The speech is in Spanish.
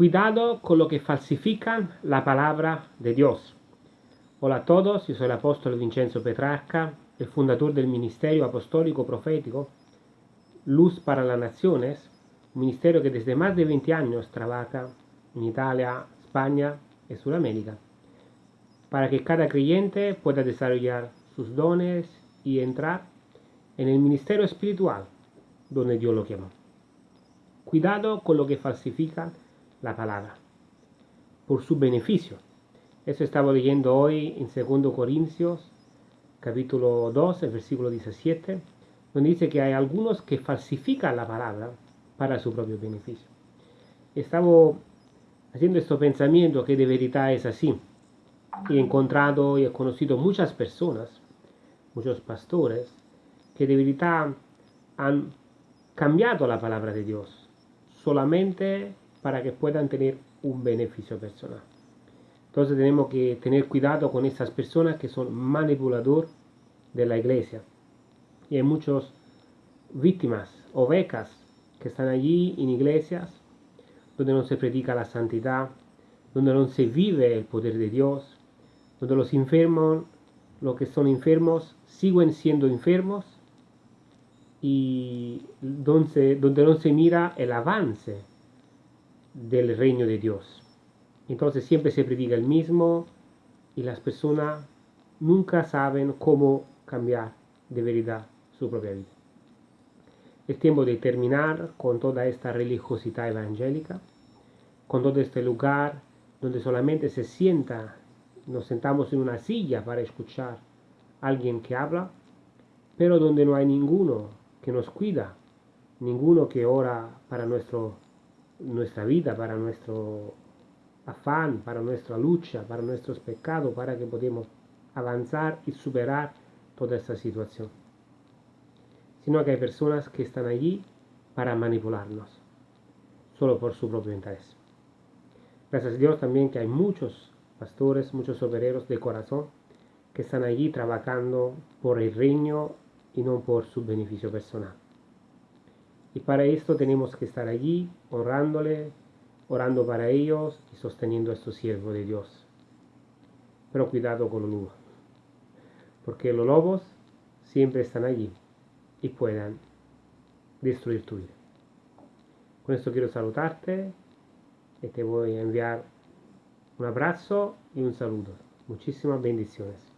Cuidado con lo que falsifican la palabra de Dios. Hola a todos, yo soy el apóstol Vincenzo Petrarca, el fundador del Ministerio Apostólico Profético Luz para las Naciones, un ministerio que desde más de 20 años trabaja en Italia, España y Sudamérica, para que cada creyente pueda desarrollar sus dones y entrar en el ministerio espiritual donde Dios lo llama. Cuidado con lo que falsifican la palabra, por su beneficio. Eso estaba leyendo hoy en 2 Corintios, capítulo 2, el versículo 17, donde dice que hay algunos que falsifican la palabra para su propio beneficio. Estaba haciendo este pensamiento que de verdad es así. He encontrado y he conocido muchas personas, muchos pastores, que de verdad han cambiado la palabra de Dios solamente para que puedan tener un beneficio personal. Entonces tenemos que tener cuidado con esas personas que son manipulador de la iglesia. Y hay muchas víctimas o becas que están allí en iglesias donde no se predica la santidad, donde no se vive el poder de Dios, donde los enfermos, los que son enfermos, siguen siendo enfermos y donde, donde no se mira el avance del reino de Dios. Entonces siempre se predica el mismo y las personas nunca saben cómo cambiar de verdad su propia vida. Es tiempo de terminar con toda esta religiosidad evangélica, con todo este lugar donde solamente se sienta, nos sentamos en una silla para escuchar a alguien que habla, pero donde no hay ninguno que nos cuida, ninguno que ora para nuestro nuestra vida, para nuestro afán, para nuestra lucha, para nuestros pecados, para que podamos avanzar y superar toda esta situación. Sino que hay personas que están allí para manipularnos, solo por su propio interés. Gracias a Dios también que hay muchos pastores, muchos obreros de corazón que están allí trabajando por el reino y no por su beneficio personal. Y para esto tenemos que estar allí orándole, orando para ellos y sosteniendo a estos siervos de Dios. Pero cuidado con los lobos, porque los lobos siempre están allí y puedan destruir tu vida. Con esto quiero saludarte y te voy a enviar un abrazo y un saludo. Muchísimas bendiciones.